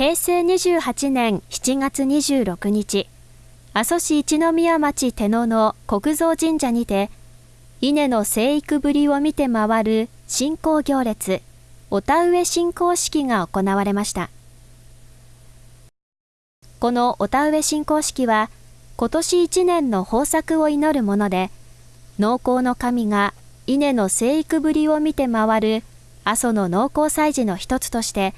平成28年7月26日、阿蘇市一宮町手野の国蔵神社にて、稲の生育ぶりを見て回る信仰行列、お田植え信仰式が行われました。このお田植え信仰式は、今年1年の豊作を祈るもので、農耕の神が稲の生育ぶりを見て回る阿蘇の農耕祭事の一つとして、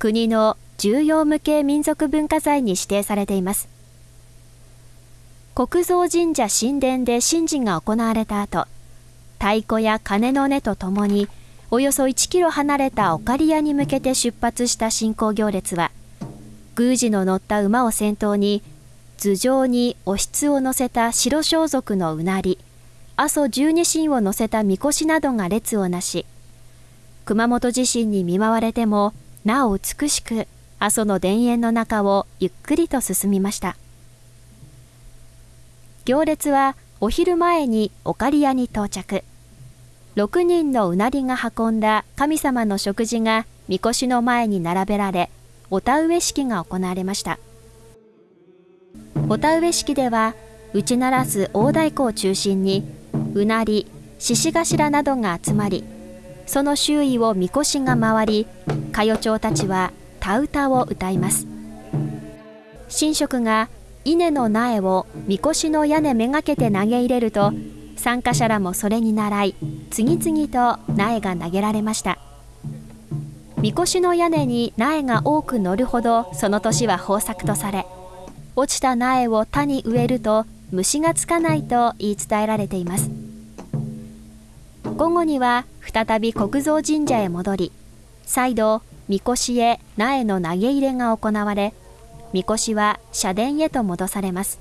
国の重要無形民族文化財に指定されています。国蔵神社神殿で神事が行われた後、太鼓や鐘の音とともに、およそ1キロ離れた岡利屋に向けて出発した信仰行列は、宮司の乗った馬を先頭に、頭上におひを乗せた白装束のうなり、阿蘇十二神を乗せたみこしなどが列をなし、熊本地震に見舞われても、なお美しく阿蘇の田園の中をゆっくりと進みました。行列はお昼前に岡利屋に到着。6人のうなりが運んだ神様の食事がみこしの前に並べられ、お田植え式が行われました。お田植え式では、打ち鳴らす大太鼓を中心に、うなり、獅子頭などが集まり、その周囲をみこしが回り、歌謡町たちは田歌を歌います。神職が稲の苗をみこしの屋根めがけて投げ入れると参加者らもそれに倣い次々と苗が投げられましたみこしの屋根に苗が多く乗るほどその年は豊作とされ落ちた苗を田に植えると虫がつかないと言い伝えられています午後には再び国蔵神社へ戻り再度みこしへ苗の投げ入れが行われみこしは社殿へと戻されます。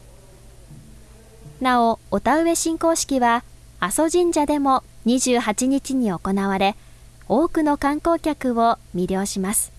なお、お田植え進行式は、阿蘇神社でも28日に行われ、多くの観光客を魅了します。